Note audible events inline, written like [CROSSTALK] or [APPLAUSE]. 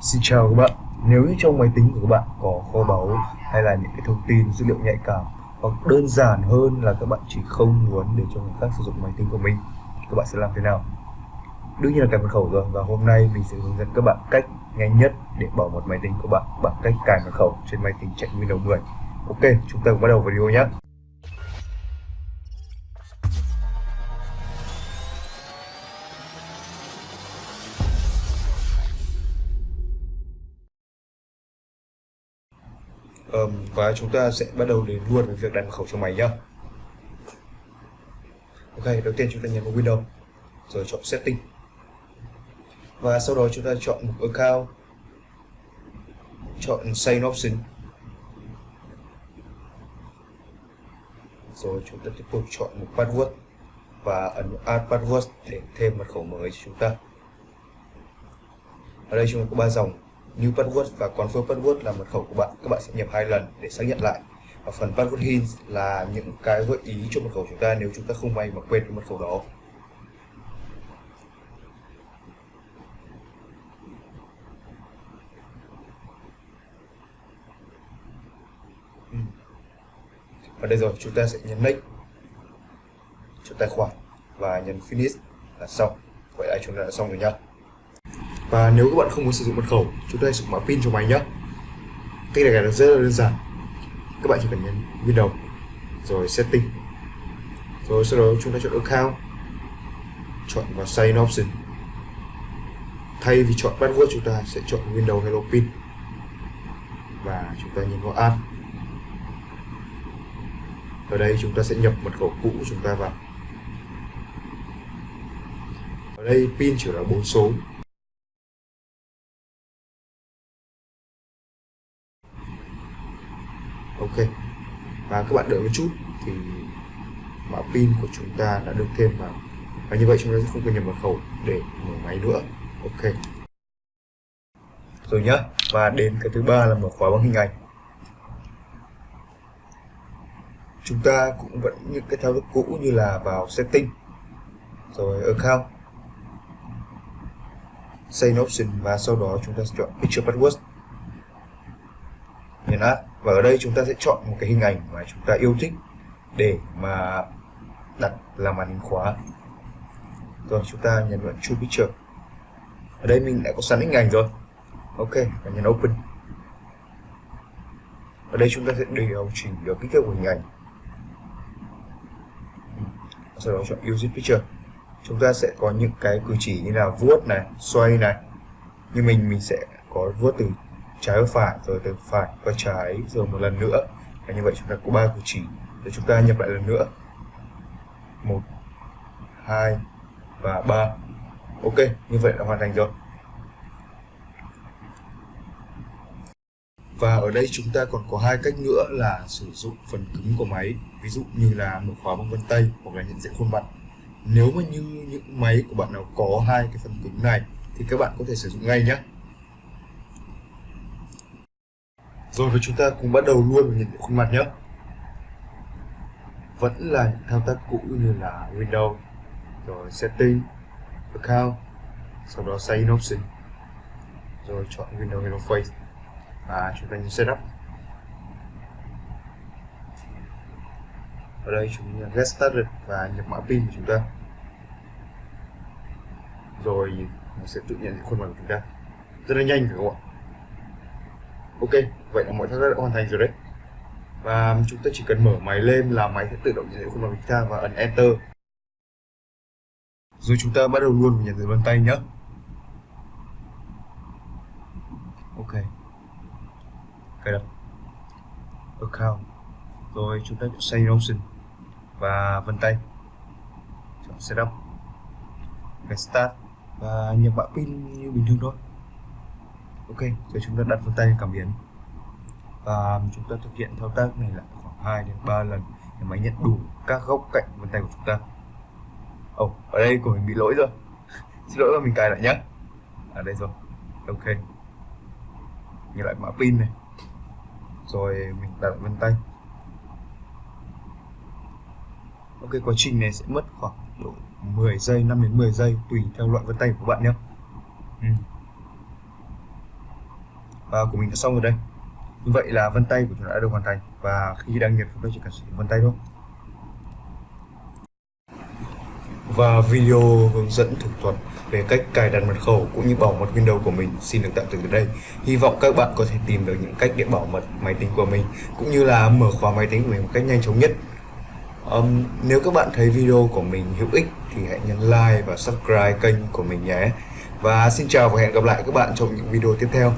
Xin chào các bạn, nếu như trong máy tính của các bạn có kho báu hay là những cái thông tin dữ liệu nhạy cảm hoặc đơn giản hơn là các bạn chỉ không muốn để cho người khác sử dụng máy tính của mình các bạn sẽ làm thế nào? Đương nhiên là cài mật khẩu rồi và hôm nay mình sẽ hướng dẫn các bạn cách nhanh nhất để bảo mật máy tính của bạn bằng cách cài mật khẩu trên máy tính chạy Windows 10. Ok, chúng ta cùng bắt đầu video nhé. Um, và chúng ta sẽ bắt đầu đến luôn với việc đặt mật khẩu cho máy nhá. ok đầu tiên chúng ta nhấn vào Windows rồi chọn setting. Và sau đó chúng ta chọn mục account chọn sign option. Rồi chúng ta tiếp tục chọn mục password và ấn add password để thêm mật khẩu mới cho chúng ta. Ở đây chúng ta có ba dòng new password và confirm password là mật khẩu của bạn. Các bạn sẽ nhập hai lần để xác nhận lại. Và phần password hints là những cái gợi ý cho mật khẩu chúng ta nếu chúng ta không may mà quên cái mật khẩu đó. Ừ. Và đây rồi, chúng ta sẽ nhấn next cho tài khoản và nhấn finish là xong. Vậy là chúng ta đã xong rồi nhá và nếu các bạn không muốn sử dụng mật khẩu, chúng ta sử dụng mã pin cho máy nhé. Cách này là rất là đơn giản. Các bạn chỉ cần nhấn Windows rồi setting. Rồi sau đó chúng ta chọn account, chọn vào sign option. Thay vì chọn password, chúng ta sẽ chọn Windows Hello Pin. Và chúng ta nhấn vào add. Ở đây chúng ta sẽ nhập mật khẩu cũ của chúng ta vào. Ở đây pin chỉ là bốn số. Ok. Và các bạn đợi một chút thì mã pin của chúng ta đã được thêm vào. Và như vậy chúng ta sẽ không cần nhập mật khẩu để mở máy nữa. Ok. Rồi nhá. Và đến cái thứ ba là mở khóa bằng hình ảnh. Chúng ta cũng vẫn những cái thao tác cũ như là vào setting. Rồi account. Save option và sau đó chúng ta chọn picture password nhấn add và ở đây chúng ta sẽ chọn một cái hình ảnh mà chúng ta yêu thích để mà đặt làm màn hình khóa. Rồi, chúng ta nhấn vào True picture. Ở đây mình đã có sẵn hình ảnh rồi. Ok, và nhấn open. Ở đây chúng ta sẽ điều chỉnh được kích thước của hình ảnh. Sau đó chọn use picture. Chúng ta sẽ có những cái cử chỉ như là vuốt này, xoay này. Như mình mình sẽ có vuốt từ trái và phải, rồi từ phải qua trái, rồi một lần nữa. Và như vậy chúng ta có ba cử chỉ. Rồi chúng ta nhập lại lần nữa. Một, hai và ba. Ok, như vậy là hoàn thành rồi. Và ở đây chúng ta còn có hai cách nữa là sử dụng phần cứng của máy. Ví dụ như là mở khóa bằng vân tay hoặc là nhận diện khuôn mặt. Nếu mà như những máy của bạn nào có hai cái phần cứng này, thì các bạn có thể sử dụng ngay nhé. Rồi với chúng ta cùng bắt đầu luôn với nhận diện khuôn mặt nhé. Vẫn là những thao tác cũ như là Windows, rồi Setting, Account, sau đó Sign Option, rồi chọn Windows Hello Face và chúng ta nhấn Setup. Ở đây chúng ta Get Started và nhập mã pin của chúng ta. Rồi nó sẽ tự nhận diện khuôn mặt của chúng ta. Rất là nhanh phải không ạ? Ok, vậy là mọi thao tác đã hoàn thành rồi đấy. Và chúng ta chỉ cần mở máy lên là máy sẽ tự động nhận diện khuôn mặt chúng ta và ấn enter. Rồi chúng ta bắt đầu luôn nhận diện vân tay nhé ok. Cài đặt account. Rồi chúng ta chọn save option và vân tay. Chọn setup. Cái start và nhập mã pin như bình thường thôi ok rồi chúng ta đặt vân tay cảm biến. Và chúng ta thực hiện thao tác này là khoảng 2 đến 3 lần để máy nhận đủ các góc cạnh vân tay của chúng ta. Ồ oh, ở đây của mình bị lỗi rồi. [LAUGHS] Xin lỗi và mình cài lại nhé ở à, đây rồi. Ok. Nhìn lại mã pin này. Rồi mình đặt lại vân tay. Ok quá trình này sẽ mất khoảng độ 10 giây 5 đến 10 giây tùy theo loại vân tay của bạn nhé ừ và của mình đã xong rồi đây như vậy là vân tay của chúng ta đã được hoàn thành và khi đăng nhập chúng ta chỉ cần sử dụng vân tay thôi và video hướng dẫn thủ thuật về cách cài đặt mật khẩu cũng như bảo mật Windows của mình xin được tạm dừng ở đây. Hy vọng các bạn có thể tìm được những cách để bảo mật máy tính của mình cũng như là mở khóa máy tính của mình một cách nhanh chóng nhất. Um, nếu các bạn thấy video của mình hữu ích thì hãy nhấn like và subscribe kênh của mình nhé. Và xin chào và hẹn gặp lại các bạn trong những video tiếp theo.